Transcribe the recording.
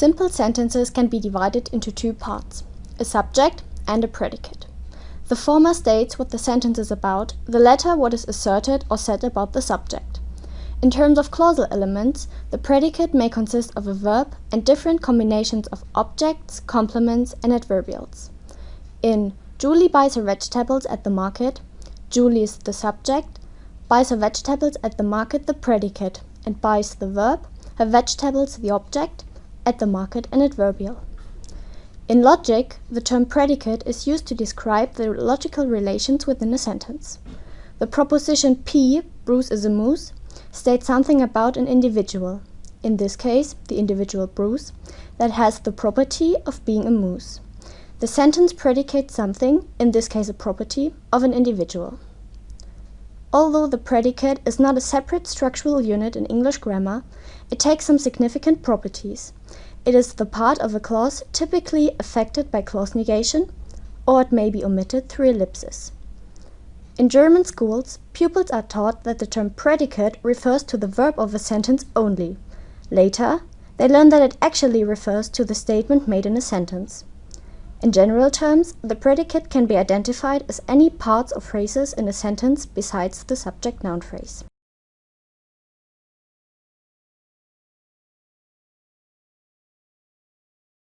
Simple sentences can be divided into two parts, a subject and a predicate. The former states what the sentence is about, the latter what is asserted or said about the subject. In terms of clausal elements, the predicate may consist of a verb and different combinations of objects, complements, and adverbials. In Julie buys her vegetables at the market, Julie is the subject, buys her vegetables at the market the predicate, and buys the verb, her vegetables the object, at the market an adverbial. In logic, the term predicate is used to describe the logical relations within a sentence. The proposition P, Bruce is a moose, states something about an individual, in this case the individual Bruce, that has the property of being a moose. The sentence predicates something, in this case a property, of an individual. Although the predicate is not a separate structural unit in English grammar, it takes some significant properties. It is the part of a clause typically affected by clause negation, or it may be omitted through ellipsis. In German schools, pupils are taught that the term predicate refers to the verb of a sentence only. Later, they learn that it actually refers to the statement made in a sentence. In general terms, the predicate can be identified as any parts of phrases in a sentence besides the subject-noun phrase.